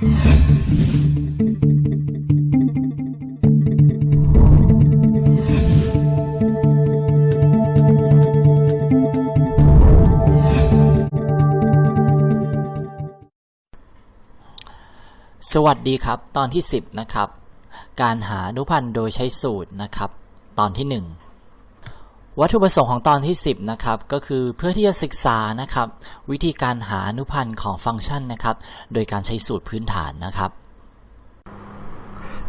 สวัสดีครับ ตอนที่ 10 นะครับ การหาอนุพันธ์โดยใช้สูตรนะครับ ตอนที่ 1 วัตถุประสงค์ของตอนที่ 10 นะครับ ก็คือเพื่อที่จะศึกษานะครับ วิธีการหาอนุพันธ์ของฟังก์ชันนะครับ โดยการใช้สูตรพื้นฐานนะครับ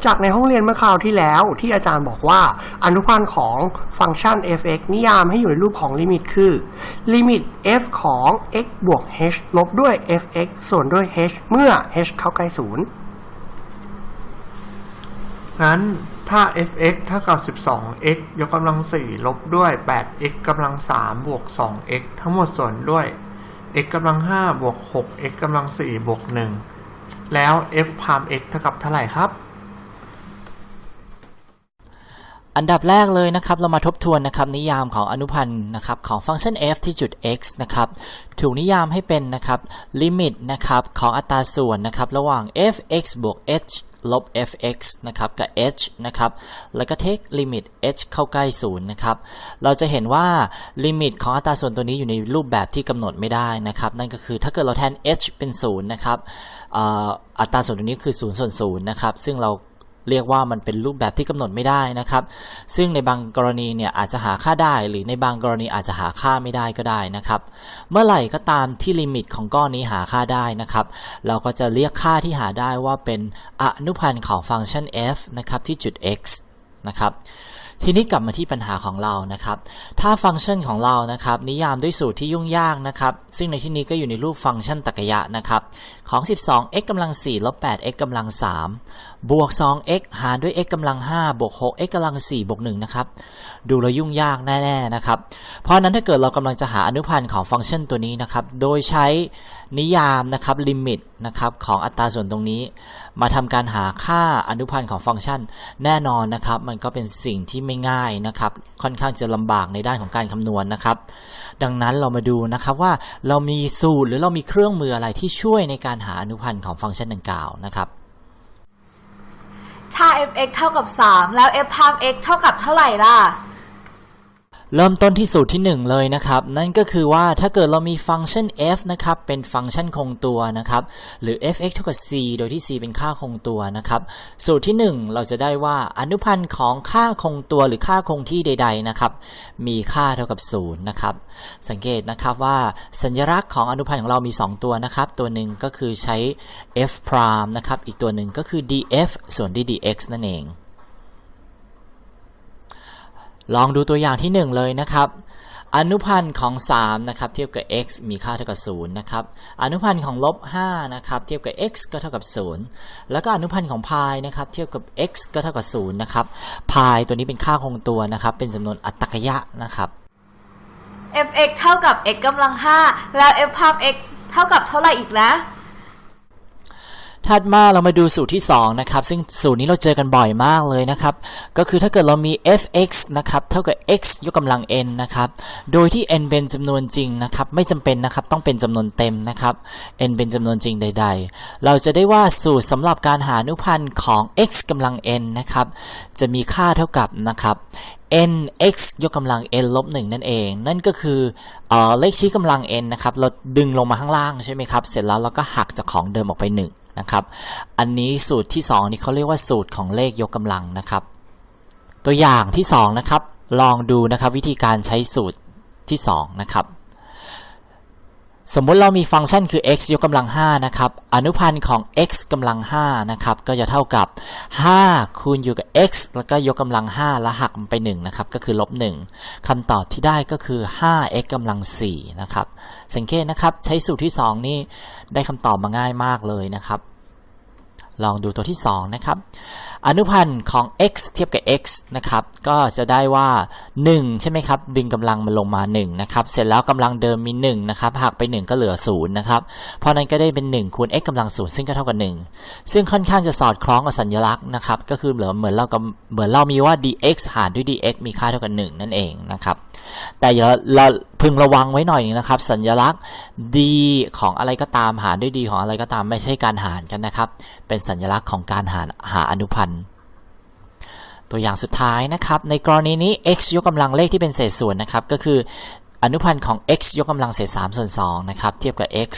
จากในห้องเรียนเมื่อคราวที่แล้วที่อาจารย์บอกว่า อนุพันธ์ของฟังก์ชัน f(x) นิยามให้อยู่ในรูปของลิมิตคือลิมิต f ของ x บวก h ลบด้วย f(x) ส่วนด้วย h เมื่อ h เข้าใกล้ศูนย์งั้น ถ้า f(x) เท่ากับ 12x ยกกำลัง 4 ลบด้วย 8x กำลัง 3 บวก 2x ทั้งหมดส่วนด้วย x กำลัง 5 บวก 6x กำลัง 4 บวก 1 แล้ว f พาม x เท่ากับเท่าไหร่ครับ อันดับแรกเลยนะครับ เรามาทบทวนนะครับนิยามของอนุพันธ์นะครับของฟังก์ชัน f ที่จุด x นะครับ ถูกนิยามให้เป็นนะครับลิมิตนะครับของอัตราส่วนนะครับระหว่าง f(x) บวก h ลบ f(x) นะครับกับ h นะครับแล้วก็ take ลิมิต h เข้าใกล้ศูนย์นะครับเราจะเห็นว่าลิมิตของอัตราส่วนตัวนี้อยู่ในรูปแบบที่กำหนดไม่ได้นะครับนั่นก็คือถ้าเกิดเราแทน h เป็นศูนย์นะครับอัตราส่วนตัวนี้คือ0ส่วน0นะครับซึ่งเรา เรียกว่ามันเป็นรูปแบบที่กำหนดไม่ได้นะครับ ซึ่งในบางกรณีเนี่ยอาจจะหาค่าได้ หรือในบางกรณีอาจจะหาค่าไม่ได้ก็ได้นะครับ เมื่อไหร่ก็ตามที่ลิมิตของก้อนนี้หาค่าได้นะครับ เราก็จะเรียกค่าที่หาได้ว่าเป็นอนุพันธ์ของฟังก์ชัน f นะครับที่จุด x นะครับทีนี้กลับมาที่ปัญหาของเรานะครับ ถ้าฟังก์ชันของเรานะครับ นิยามด้วยสูตรที่ยุ่งยากนะครับ ซึ่งในที่นี้ก็อยู่ในรูปฟังก์ชันตรรกะนะครับ ของ 12x กำลัง4ลบ 8x กำลัง3 บวก 2x หารด้วย x กำลัง 5 บวก 6x กำลัง 4 บวก 1 นะครับ ดูแล้วยุ่งยากแน่ ๆ นะครับ เพราะนั้นถ้าเกิดเรากำลังจะหาอนุพันธ์ของฟังก์ชันตัวนี้นะครับ โดยใช้นิยามนะครับลิมิตนะครับของอัตราส่วนตรงนี้ มาทำการหาค่าอนุพันธ์ของฟังก์ชัน แน่นอนนะครับ มันก็เป็นสิ่งที่ไม่ง่ายนะครับ ค่อนข้างจะลำบากในด้านของการคำนวณนะครับ ดังนั้นเรามาดูนะครับว่าเรามีสูตรหรือเรามีเครื่องมืออะไรที่ช่วยในการหาอนุพันธ์ของฟังก์ชันดังกล่าวนะครับ ถ้า f(x) เท่ากับ 3 แล้ว f พาม x เท่ากับเท่าไหร่ล่ะ เริ่มต้นที่สูตรที่ 1 เลยนะครับ นั่นก็คือว่าถ้าเกิดเรามีฟังก์ชัน f นะครับ เป็นฟังก์ชันคงตัวนะครับ หรือ f(x) เท่ากับ c โดยที่ c เป็นค่าคงตัวนะครับ สูตรที่ 1 เราจะได้ว่าอนุพันธ์ของค่าคงตัวหรือค่าคงที่ใด ๆนะครับ มีค่าเท่ากับ0นะครับ สังเกตนะครับว่าสัญลักษณ์ของอนุพันธ์ของเรามี 2 ตัวนะครับ ตัวหนึ่งก็คือใช้ f prime นะครับ อีกตัวหนึ่งก็คือ df ส่วนด้วย dx นั่นเอง ลองดูตัวอย่างที่ 1 เลยนะครับ อนุพันธ์ของ 3 นะครับ เทียบกับ x มีค่าเท่ากับ 0 นะครับ อนุพันธ์ของลบ 5 นะครับ เทียบกับ x ก็เท่ากับ 0 แล้วก็อนุพันธ์ของพายนะครับ เทียบกับ x ก็เท่ากับ 0 นะครับ พายตัวนี้เป็นค่าคงตัวนะครับ เป็นจำนวนอัตตรกยะนะครับ f(x) เท่ากับ x กำลัง 5 แล้ว f พาม x เท่ากับเท่าไหร่อีกนะ ถัดมาเรามาดูสูตรที่2นะครับซึ่งสูตรนี้เราเจอกันบ่อยมากเลยนะครับก็คือถ้าเกิดเรามี f(x) นะครับเท่ากับ x ยกกำลัง n นะครับโดยที่ n เป็นจำนวนจริงนะครับไม่จำเป็นนะครับต้องเป็นจำนวนเต็มนะครับ n เป็นจำนวนจริงใด ๆ เราจะได้ว่าสูตรสำหรับการหาอนุพันธ์ของ x กำลัง n นะครับจะมีค่าเท่ากับนะครับ n x ยกกำลัง n ลบ1นั่นเอง นั่นก็คือเอเลขชี้กำลัง n นะครับ เราดึงลงมาข้างล่างใช่ไหมครับ เสร็จแล้วเราก็หักจากของเดิมออกไป 1 นะครับ อันนี้สูตรที่ 2 นี่เขาเรียกว่าสูตรของเลขยกกำลังนะครับ ตัวอย่างที่ 2 นะครับ ลองดูนะครับวิธีการใช้สูตรที่ 2 นะครับ สมมุติเรามีฟังก์ชันคือ x ยกกำลัง 5 นะครับ อนุพันธ์ของ x กำลัง 5 นะครับ ก็จะเท่ากับ 5 คูณอยู่กับ x แล้วก็ยกกำลัง 5 แล้วหักมันไป 1 นะครับ ก็คือลบ 1คำตอบที่ได้ก็คือ 5x กำลัง 4 นะครับ สังเกตนะครับ ใช้สูตรที่ 2 นี่ได้คำตอบมาง่ายมากเลยนะครับ ลองดูตัวที่ 2 นะครับ อนุพันธ์ของ x เทียบกับ x นะครับ ก็จะได้ว่า 1 ใช่ไหมครับ ดึงกำลังมันลงมา1นะครับ เสร็จแล้วกำลังเดิมมี 1 นะครับหักไป 1 ก็เหลือ0นะครับ เพราะนั้นก็ได้เป็น 1 คูณ x กำลัง0ซึ่งก็เท่ากับ 1 ซึ่งค่อนข้างจะสอดคล้องกับสัญลักษณ์นะครับ ก็คือเหมือนเหมือนเรากับเหมือนเรามีว่า dx หารด้วย dx มีค่าเท่ากับ 1 นั่นเองนะครับ แต่อย่าเราพึงระวังไว้หน่อยนึงนะครับ สัญลักษณ์ดีของอะไรก็ตามหารด้วยดีของอะไรก็ตามไม่ใช่การหารกันนะครับ เป็นสัญลักษณ์ของการหารหาอนุพันธ์ตัวอย่างสุดท้ายนะครับ ในกรณีนี้ x ยกกำลังเลขที่เป็นเศษส่วนนะครับ ก็คือ อนุพันธ์ของ x ยกกำลังเศษ3ส่วน2นะครับเทียบกับ x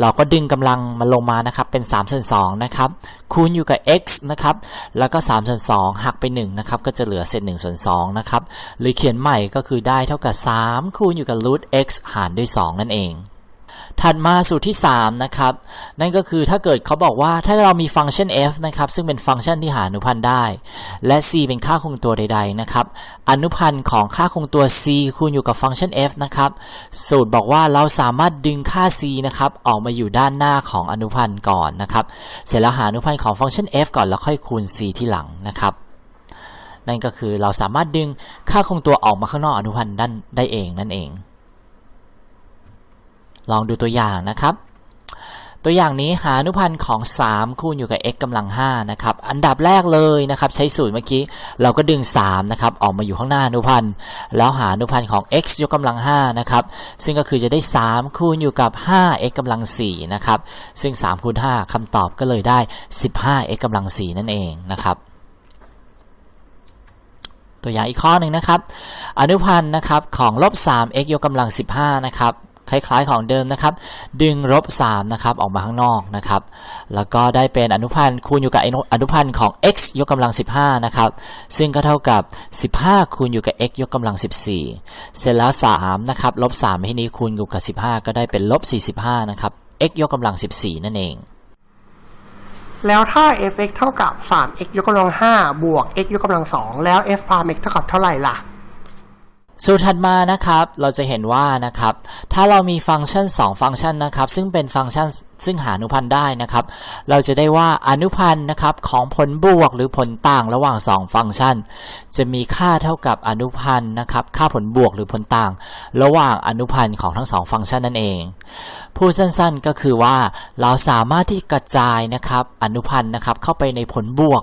เราก็ดึงกำลังมาลงมานะครับเป็น3ส่วน2นะครับคูณอยู่กับ x นะครับแล้วก็3ส่วน2หักไป1นะครับก็จะเหลือเศษ1ส่วน2นะครับหรือเขียนใหม่ก็คือได้เท่ากับ 3 คูณอยู่กับ root x หารด้วย 2 นั่นเอง ถัดมาสูตรที่ 3 นะครับ นั่นก็คือถ้าเกิดเขาบอกว่าถ้าเรามีฟังก์ชัน f นะครับ ซึ่งเป็นฟังก์ชันที่หาอนุพันธ์ได้ และ c เป็นค่าคงตัวใด ๆ นะครับ อนุพันธ์ของค่าคงตัว c คูณอยู่กับฟังก์ชัน f นะครับ สูตรบอกว่าเราสามารถดึงค่า c นะครับ ออกมาอยู่ด้านหน้าของอนุพันธ์ก่อนนะครับ เสร็จแล้วหาอนุพันธ์ของฟังก์ชัน f ก่อนแล้วค่อยคูณ c ที่หลังนะครับนั่นก็คือเราสามารถดึงค่าคงตัวออกมาข้างนอกอนุพันธ์ด้านได้เองนั่นเอง ลองดูตัวอย่างนะครับตัวอย่างนี้หาอนุพันธ์ของ 3 คูณอยู่กับ x กำลัง5นะครับอันดับแรกเลยนะครับใช้สูตรเมื่อกี้เราก็ดึง3นะครับออกมาอยู่ข้างหน้าอนุพันธ์แล้วหาอนุพันธ์ของ x ยกกำลัง5นะครับซึ่งก็คือจะได้ 3 คูณอยู่กับ 5x กำลัง4นะครับซึ่ง 3 คูณ 5คำตอบก็เลยได้ 15x กำลัง4นั่นเองนะครับตัวอย่างอีกข้อหนึ่งนะครับ อนุพันธ์นะครับของลบ 3x ยกกำลัง 15 นะครับ คล้ายๆของเดิมนะครับ ดึงลบ3นะครับออกมาข้างนอกนะครับ แล้วก็ได้เป็นอนุพันธ์คูณอยู่กับอนุพันธ์ของ x ยกกำลัง 15 นะครับ ซึ่งก็เท่ากับ 15 คูณอยู่กับ x ยกกำลัง 14 เสร็จแล้ว3นะครับลบ3ที่นี้คูณอยู่กับ 15 ก็ได้เป็นลบ 45 นะครับ x ยกกำลัง 14 นั่นเอง แล้วถ้า f(x) เท่ากับ 3x ยกกำลัง 5 บวก x ยกกำลัง 2 แล้ว f พาม x เท่ากับเท่าไหร่ล่ะ สูตรถัดมานะครับเราจะเห็นว่านะครับถ้าเรามีฟังก์ชัน 2 ฟังก์ชันนะครับซึ่งเป็นฟังก์ชันซึ่งหาอนุพันธ์ได้นะครับ เราจะได้ว่าอนุพันธ์นะครับของผลบวกหรือผลต่างระหว่าง 2 ฟังก์ชัน จะมีค่าเท่ากับอนุพันธ์นะครับค่าผลบวกหรือผลต่าง ระหว่างอนุพันธ์ของทั้ง 2 ฟังก์ชันนั่นเอง พูดสั้นๆก็คือว่าเราสามารถที่กระจายนะครับอนุพันธ์นะครับเข้าไปในผลบวก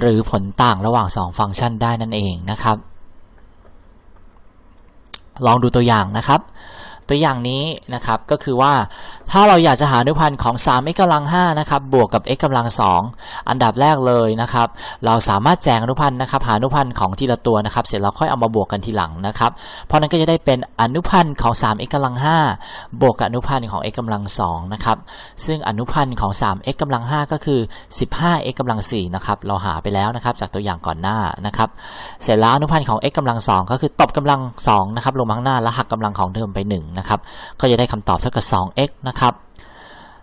หรือผลต่างระหว่าง 2 ฟังก์ชันได้นั่นเองนะครับ ลองดูตัวอย่างนะครับ ตัวอย่างนี้นะครับก็คือว่า ถ้าเราอยากจะหาอนุพันธ์ของ 3x กำลัง5นะครับบวกกับ x กำลัง 2 อันดับแรกเลยนะครับเราสามารถแจงอนุพันธ์นะครับหาอนุพันธ์ของทีละตัวนะครับเสร็จแล้วค่อยเอามาบวกกันทีหลังนะครับเพราะนั้นก็จะได้เป็นอนุพันธ์ของ 3x กำลัง5บวกกับอนุพันธ์ของ x กำลัง2นะครับซึ่งอนุพันธ์ของ 3x กำลัง5ก็คือ 15x กำลัง4นะครับเราหาไปแล้วนะครับจากตัวอย่างก่อนหน้านะครับเสร็จแล้วอนุพันธ์ของ x กำลัง 2 ก็คือตบกำลัง2นะครับลงข้างหน้าแล้วหักกำลังของเดิมไป1นะครับก็จะได้คำตอบเท่ากับ 2x นะครับ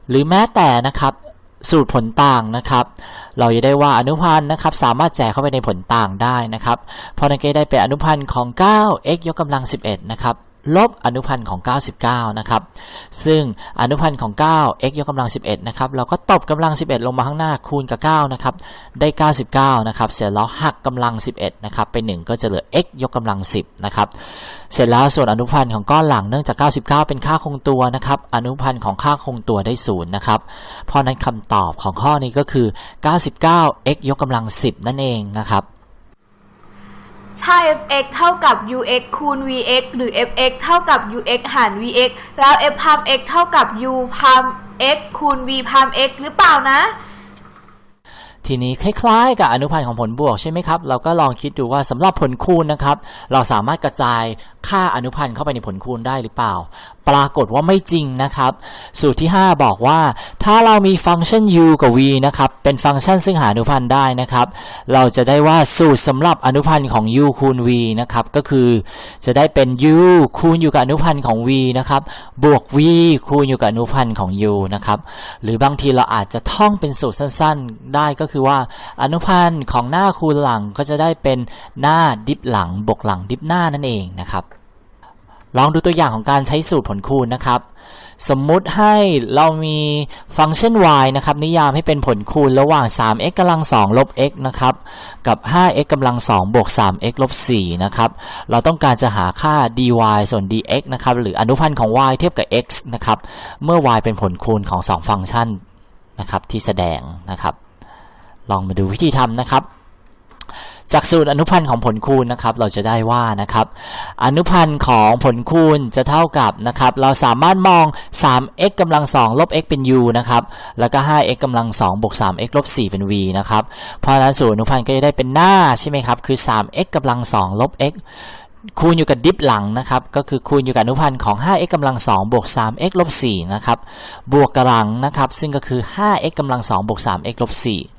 หรือแม้แต่นะครับสูตรผลต่างนะครับ เราจะได้ว่าอนุพันธ์นะครับ สามารถแจกเข้าไปในผลต่างได้นะครับ เพราะนั่นก็ได้เป็นอนุพันธ์ของ 9x ยกกำลัง 11 นะครับ ลบอนุพันธ์ของ 99 นะครับ ซึ่งอนุพันธ์ของ 9 x ยกกำลัง 11 นะครับ เราก็ตบกำลัง 11 ลงมาข้างหน้าคูณกับ 9 นะครับ ได้ 99 นะครับ เสร็จแล้วหักกำลัง 11 นะครับไป1ก็จะเหลือ x ยกกำลัง 10 นะครับ เสร็จแล้วส่วนอนุพันธ์ของก้อนหลังเนื่องจาก 99 เป็นค่าคงตัวนะครับ อนุพันธ์ของค่าคงตัวได้ 0 นะครับ เพราะนั้นคำตอบของข้อนี้ก็คือ 99 x ยกกำลัง 10 นั่นเองนะครับ ถ้า fx เท่ากับ ux คูณ vx หรือ fx เท่ากับ ux หาร vx แล้ว f พาม x เท่ากับ u พาม x คูณ v พาม x หรือเปล่านะทีนี้คล้ายๆ กับอนุพันธ์ของผลบวกใช่ไหมครับ เราก็ลองคิดดูว่าสำหรับผลคูณนะครับ เราสามารถกระจาย ค่าอนุพันธ์เข้าไปในผลคูณได้หรือเปล่า ปรากฏว่าไม่จริงนะครับ สูตรที่ 5 บอกว่า ถ้าเรามีฟังก์ชัน u กับ v นะครับ เป็นฟังก์ชันซึ่งหาอนุพันธ์ได้นะครับ เราจะได้ว่าสูตรสำหรับอนุพันธ์ของ u คูณ v นะครับ ก็คือจะได้เป็น u คูณอยู่กับอนุพันธ์ของ v นะครับ บวก v คูณอยู่กับอนุพันธ์ของ u นะครับ หรือบางทีเราอาจจะท่องเป็นสูตรสั้นๆ ได้ก็คือว่าอนุพันธ์ของหน้าคูณหลังก็จะได้เป็นหน้าดิฟหลังบวกหลังดิฟหน้านั่นเองนะครับ ลองดูตัวอย่างของการใช้สูตรผลคูณนะครับ สมมุติให้เรามีฟังก์ชัน y นะครับ นิยามให้เป็นผลคูณระหว่าง 3x กำลัง 2 ลบ x นะครับ กับ 5x กำลัง 2 บวก 3x ลบ 4 นะครับ เราต้องการจะหาค่า dy ส่วน dx นะครับ หรืออนุพันธ์ของ y เทียบกับ x นะครับ เมื่อ y เป็นผลคูณของ 2 ฟังก์ชันนะครับที่แสดงนะครับ ลองมาดูวิธีทำนะครับ จากสูตรอนุพันธ์ของผลคูณนะครับ เราจะได้ว่านะครับ อนุพันธ์ของผลคูณจะเท่ากับนะครับ เราสามารถมอง 3x กำลัง 2 ลบ x เป็น u นะครับ แล้วก็ 5x กำลัง 2 บวก 3x ลบ 4 เป็น v นะครับ เพราะฉะนั้นสูตรอนุพันธ์ก็จะได้เป็นหน้าใช่ไหมครับ คือ 3x กำลัง 2 ลบ x คูณอยู่กับดิฟหลังนะครับ ก็คือคูณอยู่กับอนุพันธ์ของ 5x กำลัง 2 บวก 3x ลบ 4 นะครับ บวกกำลังนะครับ ซึ่งก็คือ 5x กำลัง 2 บวก 3x ลบ 4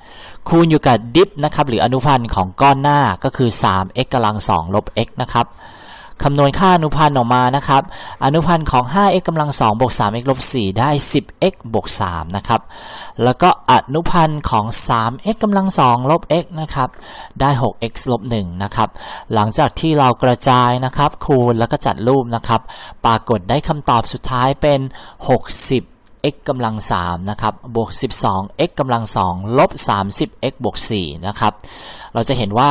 คูณอยู่กับดิฟนะครับหรืออนุพันธ์ของก้อนหน้าก็คือ 3x กำลัง2ลบ x นะครับคำนวณค่าอนุพันธ์ออกมานะครับ อนุพันธ์ของ 5x กำลัง2บวก 3x ลบ 4 ได้ 10x บวก 3 นะครับ แล้วก็อนุพันธ์ของ 3x กำลัง2ลบ x นะครับ ได้ 6x ลบ 1 นะครับ หลังจากที่เรากระจายนะครับ คูณแล้วก็จัดรูปนะครับ ปรากฏได้คำตอบสุดท้ายเป็น 60 x กำลัง3นะครับบวก 12 x กำลัง2ลบ 30 x บวก4นะครับเราจะเห็นว่า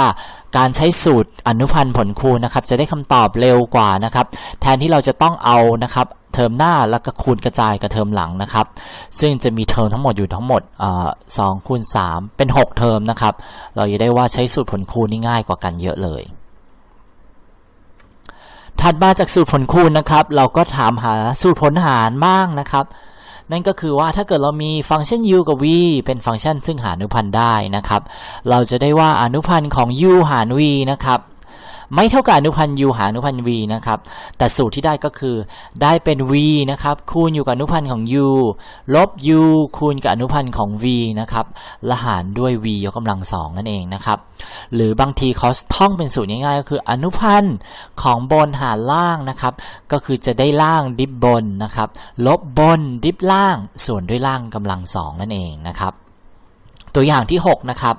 การใช้สูตรอนุพันธ์ผลคูณนะครับจะได้คำตอบเร็วกว่านะครับแทนที่เราจะต้องเอานะครับเทอมหน้าแล้วก็คูณกระจายกับเทอมหลังนะครับ ซึ่งจะมีเทอมทั้งหมดอยู่ทั้งหมดเอ่อ2คูณ3เป็น 6 เทอมนะครับ เราจะได้ว่าใช้สูตรผลคูณนี่ง่ายกว่ากันเยอะเลยถัดมาจากสูตรผลคูณนะครับ เราก็ถามหาสูตรผลหารบ้างนะครับ นั่นก็คือว่าถ้าเกิดเรามีฟังก์ชัน u กับ v เป็นฟังก์ชันซึ่งหาอนุพันธ์ได้นะครับ เราจะได้ว่าอนุพันธ์ของ u หาร v นะครับ ไม่เท่ากับอนุพันธ์ u หารอนุพันธ์ v นะครับ แต่สูตรที่ได้ก็คือ ได้เป็น v นะครับ คูณอยู่กับอนุพันธ์ของ u ลบ u คูณกับอนุพันธ์ของ v นะครับและหารด้วย v ยกกำลังสองนั่นเองนะครับ หรือบางทีเขาท่องเป็นสูตรง่ายๆ ก็คืออนุพันธ์ของบนหารล่างนะครับ ก็คือจะได้ล่างดิบบนนะครับ ลบบนดิบล่าง ส่วนด้วยล่างกำลังสองนั่นเองนะครับ ตัวอย่างที่ 6 นะครับ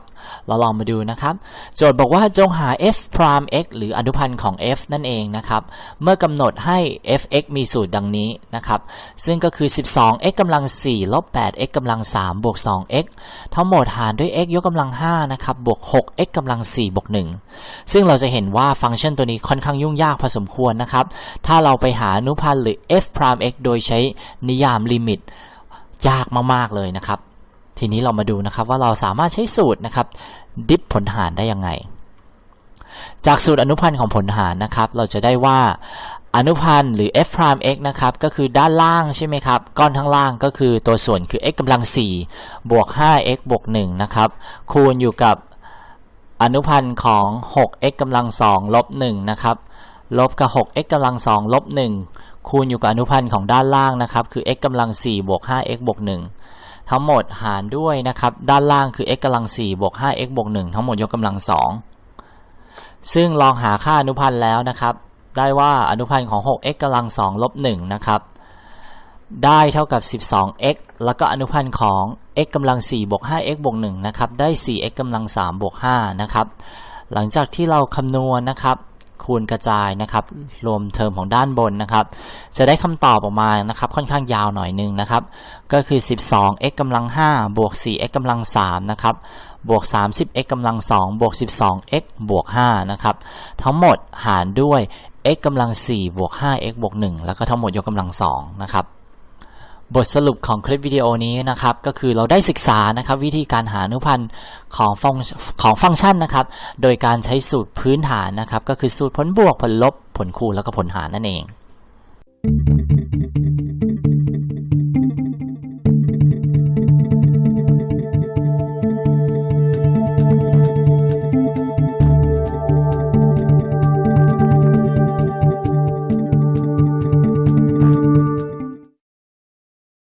เราลองมาดูนะครับ โจทย์บอกว่าจงหา f prime x หรืออนุพันธ์ของ f นั่นเองนะครับ เมื่อกำหนดให้ f(x) มีสูตรดังนี้นะครับ ซึ่งก็คือ 12x กำลัง4ลบ 8x กำลัง3บวก 2x ทั้งหมดหารด้วย x ยกกำลัง5นะครับบวก 6x กำลัง4บวก1ซึ่งเราจะเห็นว่าฟังก์ชันตัวนี้ค่อนข้างยุ่งยากพอสมควรนะครับ ถ้าเราไปหาอนุพันธ์หรือ f prime x โดยใช้นิยามลิมิตยากมาก ๆ เลยนะครับ ทีนี้เรามาดูนะครับว่าเราสามารถใช้สูตรนะครับ ดิฟผลหารได้ยังไง จากสูตรอนุพันธ์ของผลหารนะครับ เราจะได้ว่าอนุพันธ์หรือ f prime x นะครับ ก็คือด้านล่างใช่ไหมครับ ก้อนทั้างล่างก็คือตัวส่วนคือ x กำลัง 4 บวก 5x บวก 1 นะครับ คูณอยู่กับอนุพันธ์ของ 6x กำลัง 2 ลบ 1 นะครับ ลบกับ 6x กำลัง 2 ลบ 1 คูณอยู่กับอนุพันธ์ของด้านล่างนะครับ คือ x กำลัง 4 บวก 5x บวก 1 ทั้งหมดหารด้วยนะครับ ด้านล่างคือ x กำลัง4บวก 5x บวก1ทั้งหมดยกกำลัง 2 ซึ่งลองหาค่าอนุพันธ์แล้วนะครับ ได้ว่าอนุพันธ์ของ 6x กำลัง2ลบ1นะครับ ได้เท่ากับ 12x แล้วก็อนุพันธ์ของ x กำลัง4บวก 5x บวก1นะครับ ได้ 4x กำลัง3บวก5นะครับ หลังจากที่เราคำนวณนะครับ คูณกระจายนะครับ รวมเทอมของด้านบนนะครับ จะได้คำตอบออกมานะครับค่อนข้างยาวหน่อยนึงนะครับ ก็คือ 12x กำลัง5บวก 4x กำลัง3นะครับบวก 30x กำลัง2บวก 12x บวก5นะครับ ทั้งหมดหารด้วย x กำลัง4บวก 5x บวก1แล้วก็ทั้งหมดยกกำลัง2นะครับ บทสรุปของคลิปวิดีโอนี้นะครับก็คือเราได้ศึกษานะครับวิธีการหาอนุพันธ์ของฟังของฟังก์ชันนะครับ โดยการใช้สูตรพื้นฐานนะครับ ก็คือสูตรผลบวกผลลบผลคูณแล้วก็ผลหารนั่นเอง